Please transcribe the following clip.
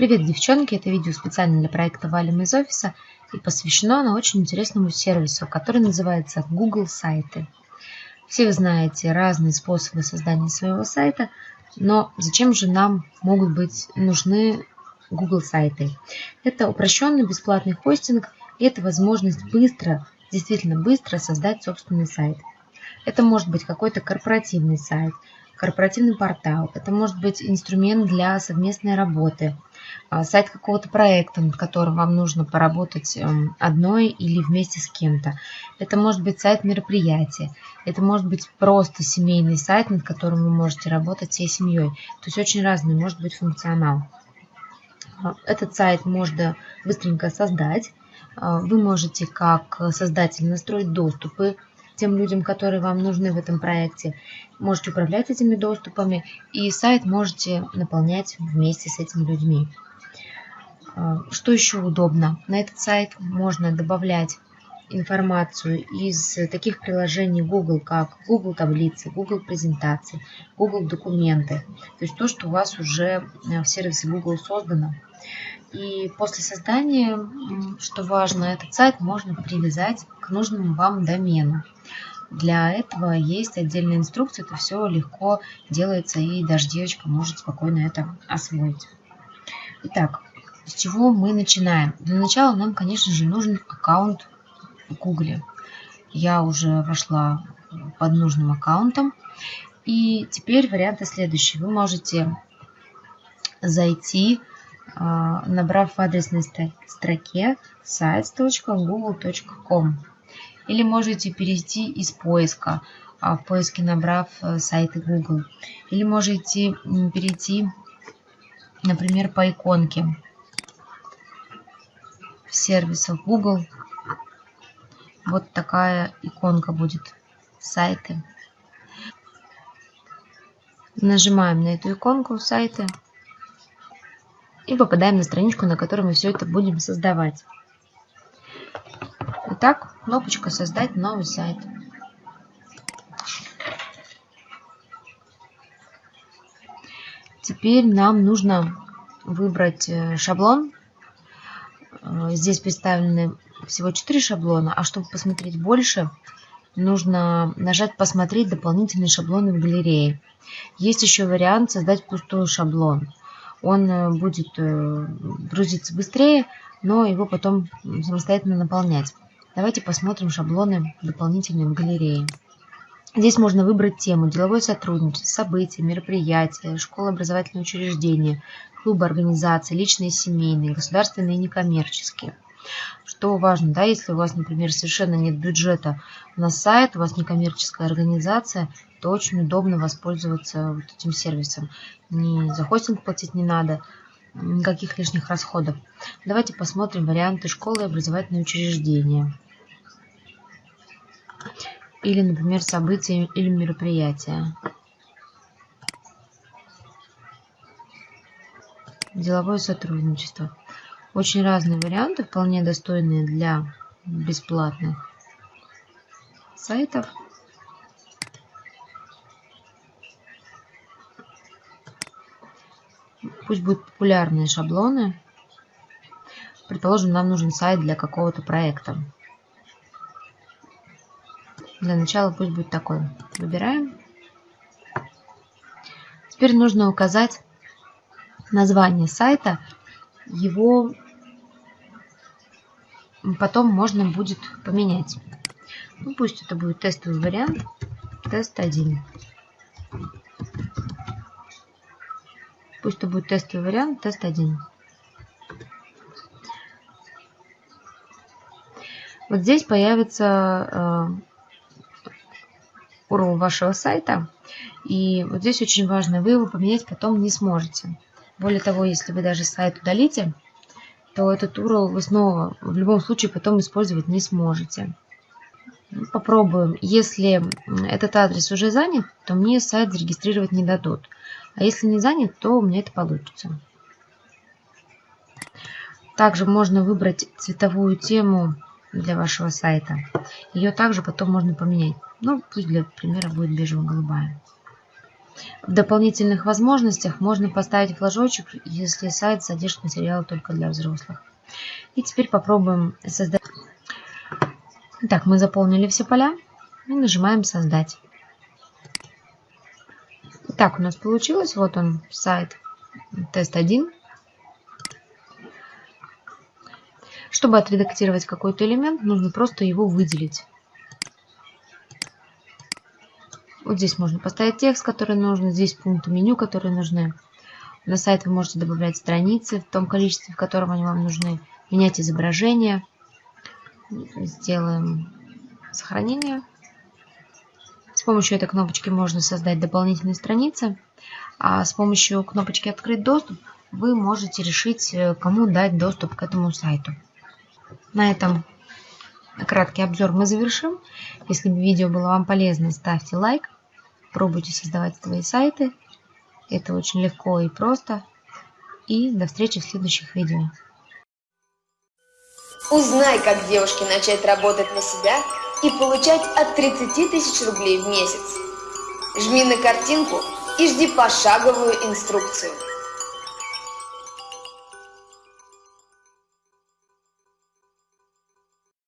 Привет, девчонки! Это видео специально для проекта «Валим из офиса» и посвящено оно очень интересному сервису, который называется Google Сайты. Все вы знаете разные способы создания своего сайта, но зачем же нам могут быть нужны Google сайты? Это упрощенный бесплатный хостинг и это возможность быстро, действительно быстро создать собственный сайт. Это может быть какой-то корпоративный сайт – корпоративный портал, это может быть инструмент для совместной работы, сайт какого-то проекта, над которым вам нужно поработать эм, одной или вместе с кем-то. Это может быть сайт мероприятия, это может быть просто семейный сайт, над которым вы можете работать всей семьей. То есть очень разный может быть функционал. А, этот сайт можно быстренько создать. А, вы можете как создатель настроить доступы тем людям, которые вам нужны в этом проекте. Можете управлять этими доступами и сайт можете наполнять вместе с этими людьми. А, что еще удобно? На этот сайт можно добавлять информацию из таких приложений Google, как Google таблицы, Google презентации, Google документы. То есть то, что у вас уже в сервисе Google создано. И после создания, что важно, этот сайт можно привязать к нужному вам домену. Для этого есть отдельная инструкция, это все легко делается, и даже девочка может спокойно это освоить. Итак, с чего мы начинаем? Для начала нам, конечно же, нужен аккаунт в Google. Я уже вошла под нужным аккаунтом. И теперь варианты следующие. Вы можете зайти а, набрав в адресной строке sites.google.com. Или можете перейти из поиска, а, в поиске набрав э, сайты Google. Или можете перейти, например, по иконке в сервисах Google. Вот такая иконка будет сайты. Нажимаем на эту иконку сайты и попадаем на страничку, на которой мы все это будем создавать. Итак, кнопочка «Создать новый сайт». Теперь нам нужно выбрать э, шаблон. Э, здесь представлены всего 4 шаблона, а чтобы посмотреть больше, нужно нажать «Посмотреть дополнительные шаблоны в галерее». Есть еще вариант создать пустой шаблон он э, будет э, грузиться быстрее, но его потом самостоятельно наполнять. Давайте посмотрим шаблоны дополнительные в галерее. Здесь можно выбрать тему деловое сотрудничество, события, мероприятия, школа, образовательные учреждения, клубы, организации, личные семейные, государственные и некоммерческие. Что важно, да, если у вас, например, совершенно нет бюджета на сайт, у вас некоммерческая организация, то очень удобно воспользоваться вот этим сервисом. Ни за хостинг платить не надо, никаких лишних расходов. Давайте посмотрим варианты школы и образовательные учреждения. Или, например, события или мероприятия. Деловое сотрудничество. Очень разные варианты, вполне достойные для бесплатных сайтов. Пусть будут популярные шаблоны. Предположим, нам нужен сайт для какого-то проекта. Для начала пусть будет такой. Выбираем. Теперь нужно указать название сайта его потом можно будет поменять. Ну, пусть это будет тестовый вариант. Тест 1. Пусть это будет тестовый вариант, тест 1. Вот здесь появится э, URL вашего сайта. И вот здесь очень важно, вы его поменять потом не сможете. Более того, если вы даже сайт удалите, то этот URL вы снова в любом случае потом использовать не сможете. Ну, попробуем. Если этот адрес уже занят, то мне сайт зарегистрировать не дадут. А если не занят, то у меня это получится. Также можно выбрать цветовую тему для вашего сайта. Ее также потом можно поменять. Ну, пусть для примера будет бежево-голубая. В дополнительных возможностях можно поставить флажочек, если сайт содержит материалы только для взрослых. И теперь попробуем создать. Так, мы заполнили все поля и нажимаем «Создать». Так, у нас получилось. Вот он, сайт тест 1. Чтобы отредактировать какой-то элемент, нужно просто его выделить. Вот здесь можно поставить текст, который нужен, здесь пункты меню, которые нужны. На сайт вы можете добавлять страницы в том количестве, в котором они вам нужны, менять изображение. Сделаем сохранение. С помощью этой кнопочки можно создать дополнительные страницы, а с помощью кнопочки «Открыть доступ» вы можете решить, э, кому дать доступ к этому сайту. На этом краткий обзор мы завершим. Если видео было вам полезно, ставьте лайк, пробуйте создавать свои сайты. Это очень легко и просто. И до встречи в следующих видео. Узнай, как девушке начать работать на себя и получать от 30 тысяч рублей в месяц. Жми на картинку и жди пошаговую инструкцию.